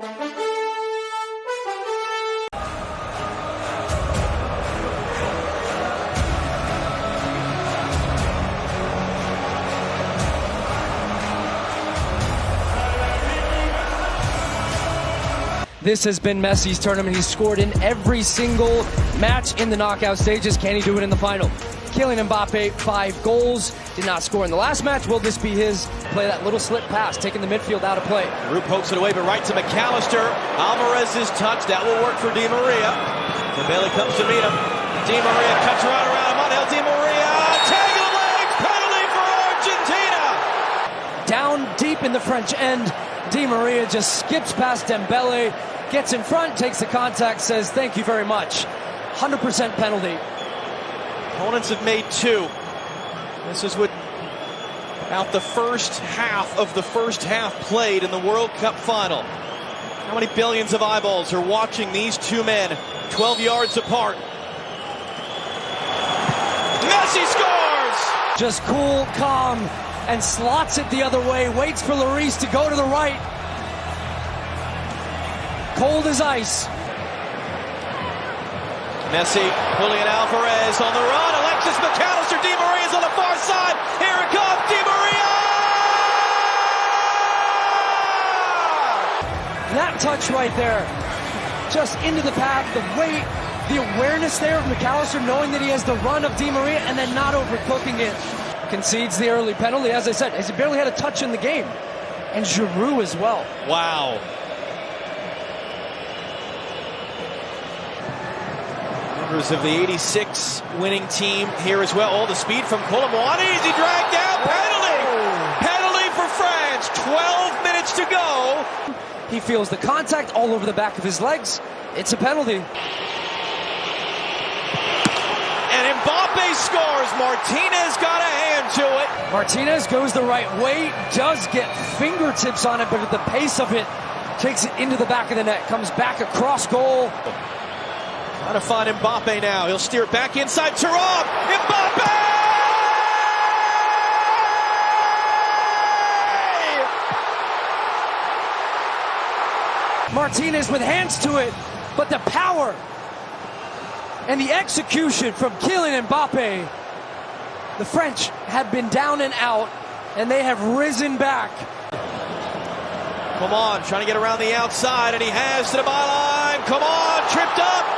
Thank you. This has been Messi's tournament. He's scored in every single match in the knockout stages. Can he do it in the final? Kylian Mbappe, five goals. Did not score in the last match. Will this be his? Play that little slip pass, taking the midfield out of play. Giroud pokes it away, but right to Mac Allister. Alvarez's touch. That will work for Di Maria. Dembele comes to meet him. Di Maria cuts right around him. Angel Di Maria. Tag of the legs. Penalty for Argentina. Down deep in the French end. Di Maria just skips past Dembele, gets in front, takes the contact, says thank you very much. 100% penalty. Opponents have made two. This is what out the first half of the first half played in the World Cup final. How many billions of eyeballs are watching these two men 12 yards apart? Messi scores! Just cool, calm, and slots it the other way, waits for Lloris to go to the right. Cold as ice. Messi, Julian Alvarez on the run. Alexis Mac Allister, Di Maria's on the far side. Here it comes, Di Maria! That touch right there, just into the path, the weight, the awareness there of Mac Allister, knowing that he has the run of Di Maria and then not overcooking it concedes the early penalty. As I said, he barely had a touch in the game. And Giroud as well. Wow. Members of the 86 winning team here as well. All the speed from Kolo Muani. Is he dragged down? Penalty! Penalty for France. 12 minutes to go. He feels the contact all over the back of his legs. It's a penalty. And Mbappe scores. Martinez got a hand to it. Martinez goes the right way, does get fingertips on it, but at the pace of it, takes it into the back of the net, comes back across goal. Trying to find Mbappe now. He'll steer back inside Thuram. Mbappe! Martinez with hands to it, but the power and the execution from Kylian Mbappe. The French have been down and out, and they have risen back. Come on, trying to get around the outside, and he has to the byline. Come on, tripped up.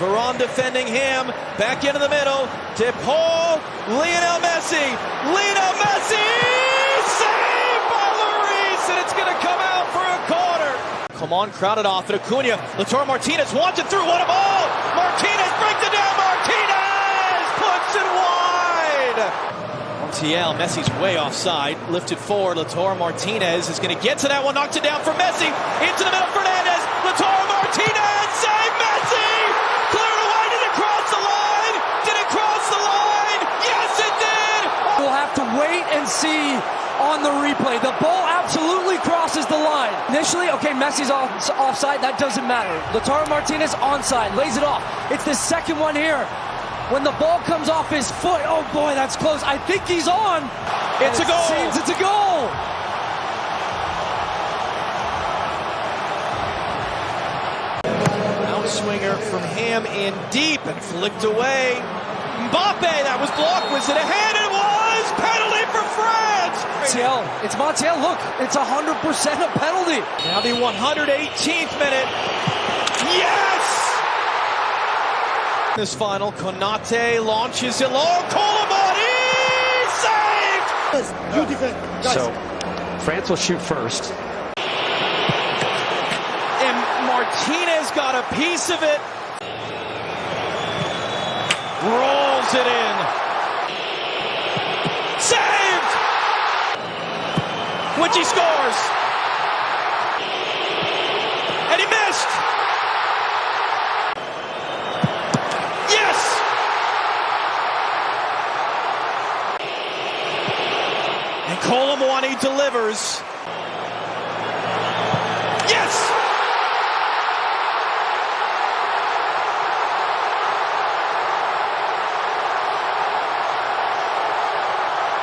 Varane defending him. Back into the middle. De Paul. Lionel Messi. Lionel Messi saved by Lloris, and it's going to come out for a corner. Come on, crowded off at Acuna. Lautaro Martinez wants it through. What a ball! Martinez breaks it down. Martinez puts it wide. Montiel, Messi's way offside. Lifted forward. Lautaro Martinez is going to get to that one. Knocked it down for Messi. Into the middle. Fernandez. Lautaro Martinez. See on the replay. The ball absolutely crosses the line. Initially, okay, Messi's off, offside. That doesn't matter. Lautaro Martinez onside. Lays it off. It's the second one here. When the ball comes off his foot, oh boy, that's close. I think he's on. It's a goal. Seems it's a goal. Outswinger from him in deep and flicked away. Mbappe, that was blocked. Was it a hand? It. Penalty for France. Montiel. It's Montiel. Look, it's 100% a penalty. Now the 118th minute. Yes! This final, Konate launches it low. Koulibaly saved! You defend. Guys. So France will shoot first. And Martinez got a piece of it. Rolls it in. Saved! Witchy scores. And he missed. Yes! And Kolo Muani delivers.